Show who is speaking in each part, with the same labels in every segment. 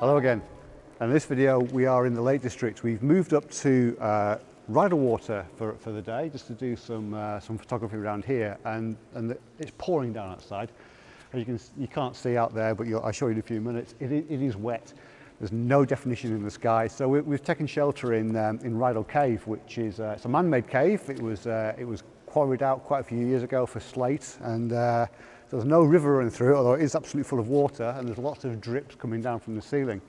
Speaker 1: Hello again. In this video we are in the Lake District. We've moved up to uh, Rydal Water for, for the day just to do some, uh, some photography around here and, and the, it's pouring down outside. As you, can, you can't see out there but I'll show you in a few minutes. It, it is wet. There's no definition in the sky. So we, have taken shelter in, um, in Rydal Cave which is uh, it's a man-made cave. It was, uh, it was quarried out quite a few years ago for slate and uh, there's no river running through it, although it is absolutely full of water and there's lots of drips coming down from the ceiling.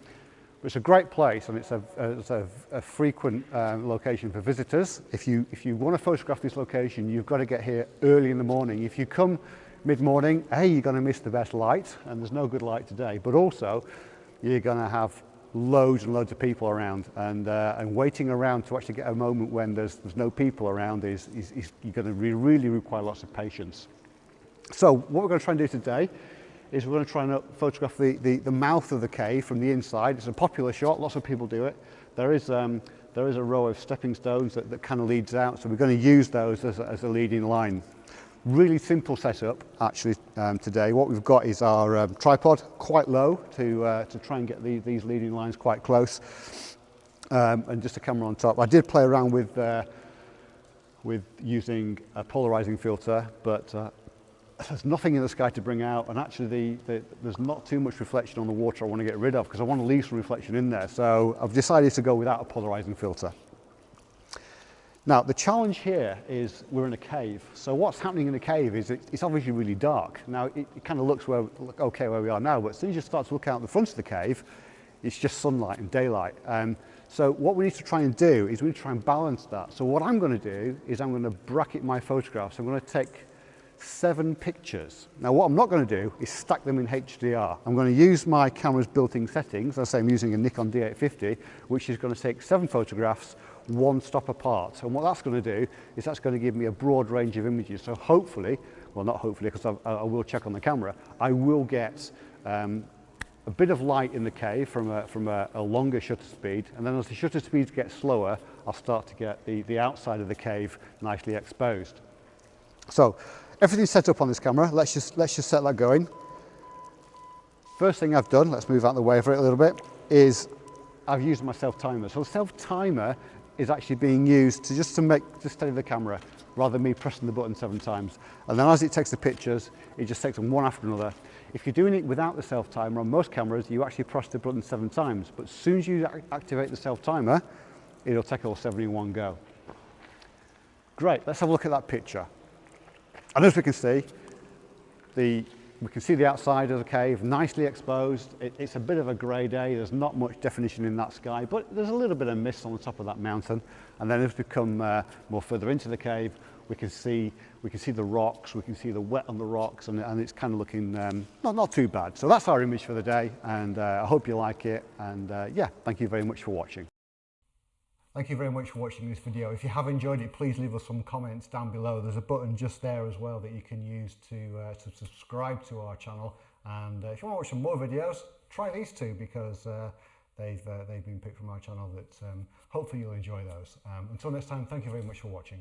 Speaker 1: But it's a great place and it's a, it's a, a frequent um, location for visitors. If you, if you want to photograph this location, you've got to get here early in the morning. If you come mid-morning, A, you're going to miss the best light, and there's no good light today, but also you're going to have loads and loads of people around and, uh, and waiting around to actually get a moment when there's, there's no people around is, is, is you're going to re really require lots of patience. So what we're going to try and do today is we're going to try and photograph the, the, the mouth of the cave from the inside. It's a popular shot, lots of people do it. There is, um, there is a row of stepping stones that, that kind of leads out, so we're going to use those as a, as a leading line. Really simple setup actually um, today. What we've got is our um, tripod quite low to, uh, to try and get the, these leading lines quite close um, and just a camera on top. I did play around with, uh, with using a polarizing filter but uh, there's nothing in the sky to bring out and actually the, the, there's not too much reflection on the water I want to get rid of because I want to leave some reflection in there. So I've decided to go without a polarizing filter. Now the challenge here is we're in a cave. So what's happening in a cave is it, it's obviously really dark. Now it, it kind of looks where, look okay where we are now, but as soon as you start to look out the front of the cave, it's just sunlight and daylight. Um, so what we need to try and do is we need to try and balance that. So what I'm going to do is I'm going to bracket my photographs. I'm going to take seven pictures. Now what I'm not going to do is stack them in HDR. I'm going to use my camera's built-in settings, as I say I'm using a Nikon D850, which is going to take seven photographs one stop apart. And what that's going to do is that's going to give me a broad range of images. So hopefully, well not hopefully because I, I will check on the camera, I will get um, a bit of light in the cave from a, from a, a longer shutter speed and then as the shutter speeds get slower I'll start to get the, the outside of the cave nicely exposed. So Everything's set up on this camera. Let's just, let's just set that going. First thing I've done, let's move out of the way for it a little bit, is I've used my self-timer. So the self-timer is actually being used to just to make, to steady the camera rather than me pressing the button seven times. And then as it takes the pictures, it just takes them one after another. If you're doing it without the self-timer, on most cameras, you actually press the button seven times. But as soon as you activate the self-timer, it'll take all seven in one go. Great, let's have a look at that picture. And as we can see, the, we can see the outside of the cave nicely exposed. It, it's a bit of a grey day. There's not much definition in that sky, but there's a little bit of mist on the top of that mountain. And then as we come uh, more further into the cave, we can see we can see the rocks, we can see the wet on the rocks, and, and it's kind of looking um, not, not too bad. So that's our image for the day, and uh, I hope you like it. And uh, yeah, thank you very much for watching. Thank you very much for watching this video. If you have enjoyed it, please leave us some comments down below. There's a button just there as well that you can use to, uh, to subscribe to our channel. And uh, if you want to watch some more videos, try these two because uh, they've, uh, they've been picked from our channel that um, hopefully you'll enjoy those. Um, until next time, thank you very much for watching.